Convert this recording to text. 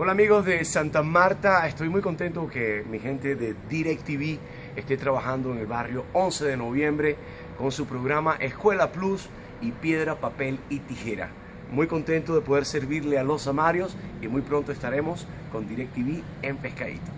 Hola amigos de Santa Marta, estoy muy contento que mi gente de DirecTV esté trabajando en el barrio 11 de noviembre con su programa Escuela Plus y Piedra, Papel y Tijera. Muy contento de poder servirle a los amarios y muy pronto estaremos con DirecTV en Pescadito.